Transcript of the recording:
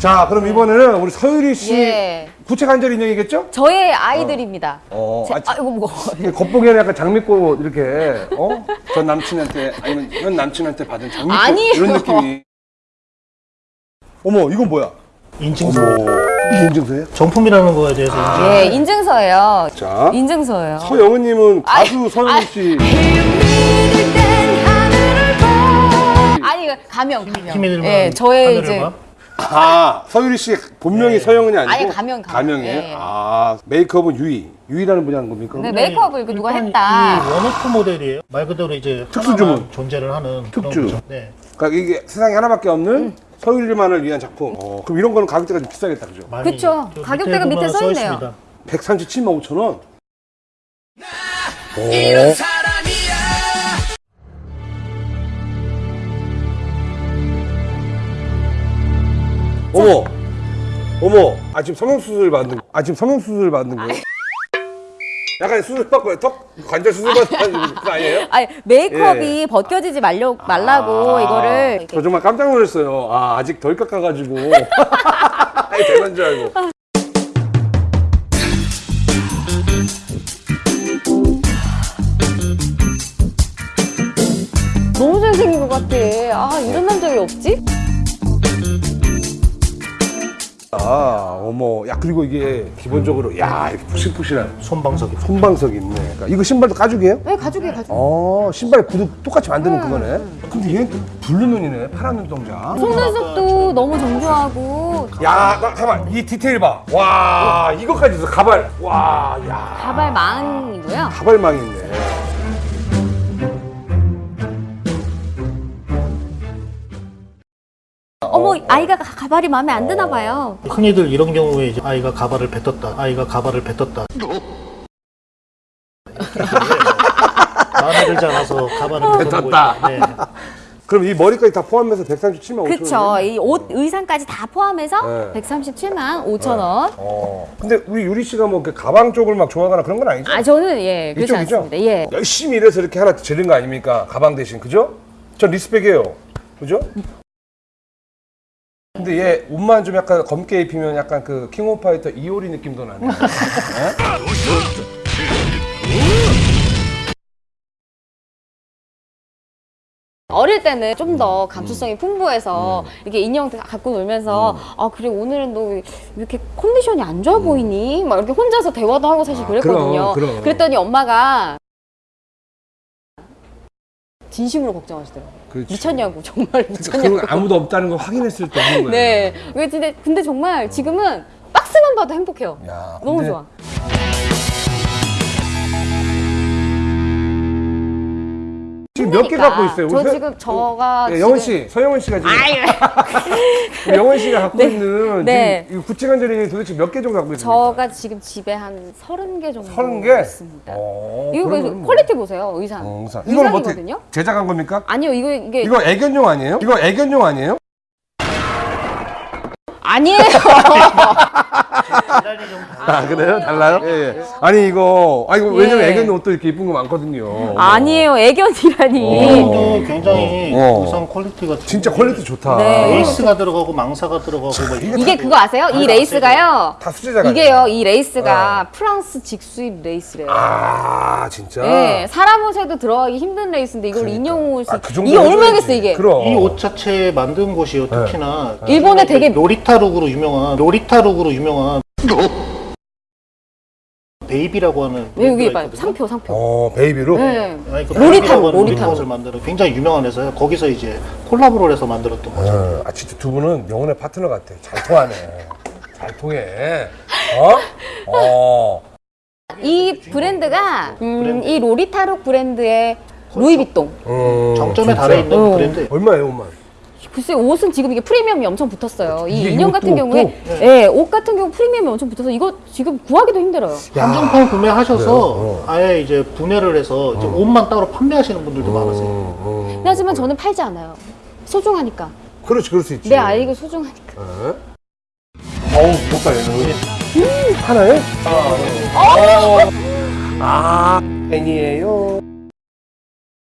자, 그럼 이번에는 우리 서유리 씨 예. 구체 관절 인형이겠죠? 저의 아이들입니다. 어, 제, 아, 자- 아이고 무거워. 겉보기에는 약간 장미꽃 이렇게 어? 전 남친한테 아니면 현 남친한테 받은 장미꽃 아니에요. 이런 느낌이. 어머, 이건 뭐야? 인증서. 이게 인증서예요? 정품이라는 거에 대해서 이제 예, 인증서예요. 자, 인증서예요. 서영은님은 아이, 가수 서영은 아이. 씨. 아니 이거 가명 가명. 힘이 들면 예, 저의 하늘을 이제 봐. 아, 서유리 씨 본명이 서영은이 아니고 아니, 가명, 가명. 가명이에요. 예. 아, 메이크업은 유이. 유이라는 분이 하는 겁니까? 네, 메이크업을 이거 누가 일단 했다. 이 one-off 모델이에요. 말 그대로 이제 특수 주문. 하나만 존재를 하는 그런 특주. 거죠. 네. 그러니까 이게 세상에 하나밖에 없는 음. 서유리만을 위한 작품. 어, 그럼 이런 거는 가격대가 좀 비싸겠다, 그죠? 많이 그쵸. 저 가격대가 밑에 보면 써 있네요. 있습니다. 137만 5천 원. 어머, 어머, 아 지금 성형수술 받는 거, 아 지금 성형수술 받는 거예요? 약간 수술 받고 턱 관절 수술 받는 거 아니에요? 아니 메이크업이 예. 벗겨지지 말려, 말라고 아, 이거를 저 정말 깜짝 놀랐어요. 아 아직 덜 깎아가지고 아니 되는 줄 알고. 너무 잘생긴 것 같아. 아 이런 남자 왜 없지? 아 어머, 야 그리고 이게 기본적으로 야 이렇게 푹신푹신한 손방석이. 손방석이 있네. 그러니까 이거 신발도 가죽이에요? 왜 가죽이 가죽? 어 신발 구두 똑같이 만드는 그거네. 근데 얘는 또 blue 눈이네, 파란 눈동자. 속눈썹도 너무 정교하고 야, 나 가만 이 디테일 봐. 와 이거까지 있어 가발. 와, 야 가발 망이고요. 가발망 있네. 어머 아이가 가- 가발이 마음에 안 드나 봐요. 흔히들 이런 경우에 이제 아이가 가발을 뱉었다. 아이가 가발을 뱉었다. 마음에 들지 않아서 가발을 뱉었고 뱉었다. 네. 그럼 이 머리까지 다 포함해서 137만 5천 원. 그쵸. 이옷 의상까지 다 포함해서 네. 137만 5천 원. 어. 근데 우리 유리 씨가 뭐 그 가방 쪽을 막 좋아하거나 그런 건 아니죠? 아 저는 예 그렇지? 않습니다. 예. 열심히 일해서 이렇게 하나 지른 거 아닙니까? 가방 대신 그죠? 전 respect해요. 그죠? 근데 얘 옷만 좀 약간 검게 입히면 약간 그 킹 오브 파이터 이효리 느낌도 나네. 네? 어릴 때는 좀 음. 더 감수성이 풍부해서 이렇게 인형 갖고 놀면서 음. 아 그래 오늘은 너 왜 이렇게 컨디션이 안 좋아 보이니? 막 이렇게 혼자서 대화도 하고 사실 그랬거든요. 아, 그럼, 그럼. 그랬더니 엄마가 진심으로 걱정하시더라고요. 그렇지. 미쳤냐고 정말 그건 미쳤냐고. 아무도 없다는 걸 확인했을 때 하는 거예요. 네. 근데, 근데 정말 지금은 박스만 봐도 행복해요. 야, 너무 좋아. 지금 몇개 그러니까. 갖고 있어요? 저 우리 서- 지금 저가 네, 영원 지금- 씨, 서영원 씨가 지금 영원 씨가 갖고 있는 네. 지금 이 구체관절이 도대체 몇 개 정도 갖고 있습니까? 저가 지금 집에 한 서른 개 정도 30개? 있습니다. 어, 이거 뭐. quality 보세요 의상. 어, 의상. 이거는 뭐. 제작한 겁니까? 아니요 이거 이게 이거 애견용 아니에요? 이거 애견용 아니에요? 아니에요. 아 그래요? 달라요? 예, 예. 아니 이거 아 이거 왜냐면 예. 애견용 옷도 이렇게 이쁜 거 많거든요. 아니에요 애견이라니. 이것도 굉장히 어. 우선 quality가 진짜 quality 좋다. 네. 레이스가 들어가고 망사가 들어가고 뭐 이게 그거 아세요? 이 레이스가요. 다 수제작 이게요 이 레이스가 프랑스 직수입 레이스래요. 아 진짜. 네, 사람 옷에도 들어가기 힘든 레이스인데 이걸 인형 옷이 아, 그 정도 이게. 얼마겠어 이게? 그럼. 이 옷 자체 만든 곳이요 특히나 일본에 되게 로리타룩으로 유명한 로리타룩으로 유명한 베이비라고 하는 왜 여기 봐요 있거든요. 상표 상표. 어 베이비로. 네. 아니, 그 Lolita look. 옷을 만들어 굉장히 유명한 회사예요. 거기서 이제 콜라보를 해서 만들었던 거죠. 어, 아 진짜 두 분은 영혼의 파트너 같아. 잘 통하네. 잘 통해. 어? 어. 이 브랜드가 음, 브랜드. 이 Lolita look 브랜드의 루이비통. 음, 정점에. 달해 있는 어. 브랜드. 얼마예요, 옷만? 글쎄 옷은 지금 이게 프리미엄이 엄청 붙었어요. 이 인형 같은 경우에 없고? 예, 옷 같은 경우 프리미엄이 엄청 붙어서 이거 지금 구하기도 힘들어요. 한정판 구매하셔서 그래요? 어. 아예 이제 분해를 해서 이제 옷만 따로 판매하시는 분들도 많으세요. 어, 근데 하지만 저는 팔지 않아요. 소중하니까. 그렇지, 그럴 수 있지. 내 아이가 소중하니까. 어? 어우, 좋다, 얘는. 음, 하나에? 아, 아, 팬이에요.